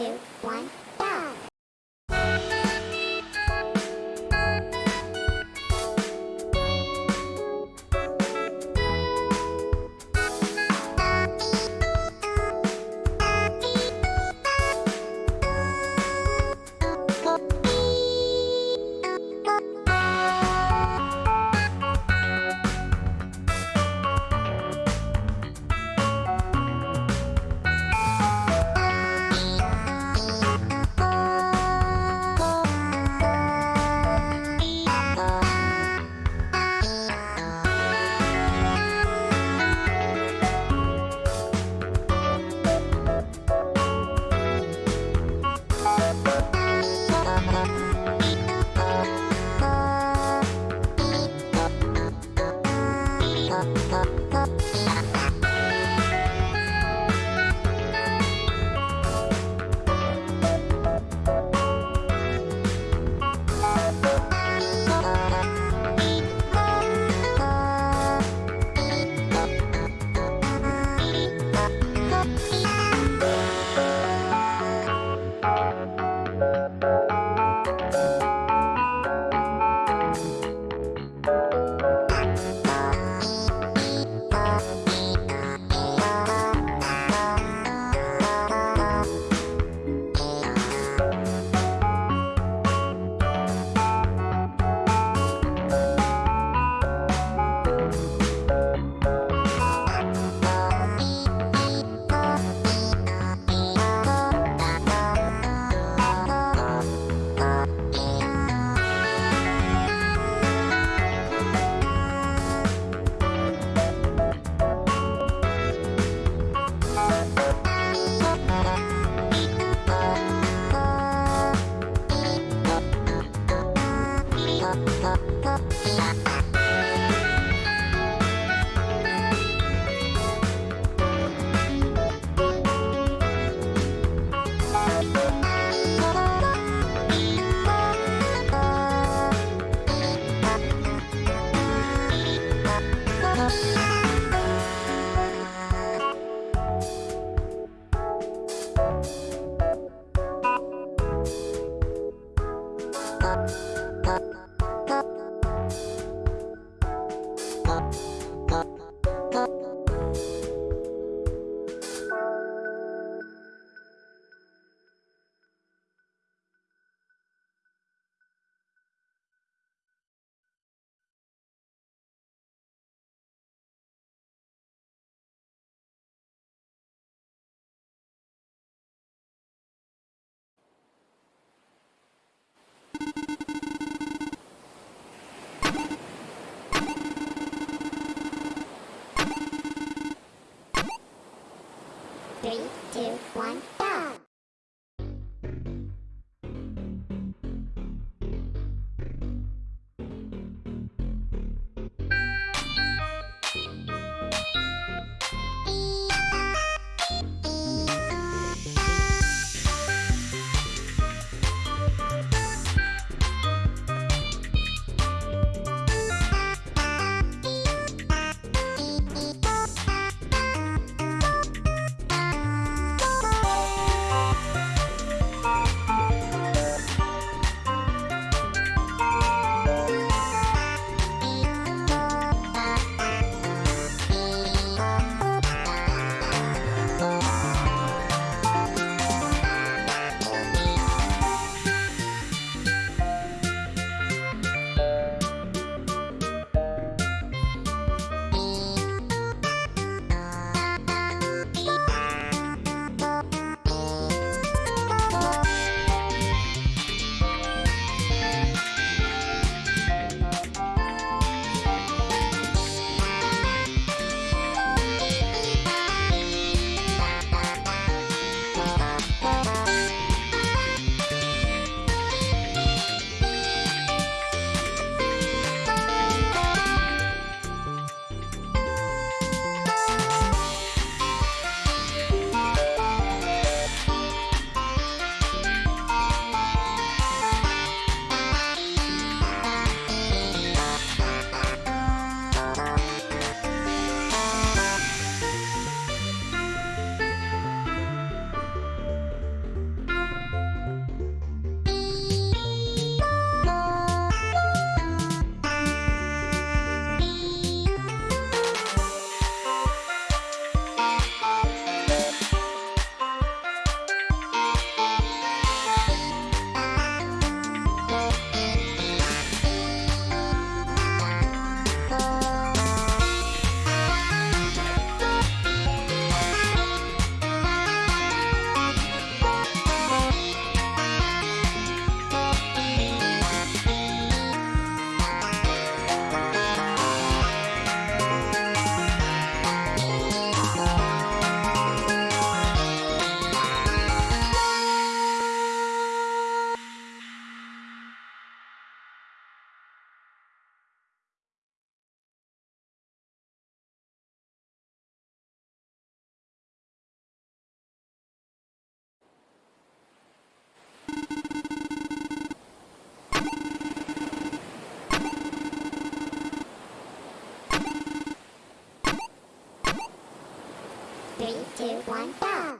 Two, ポ Three, two, one! two, one, go!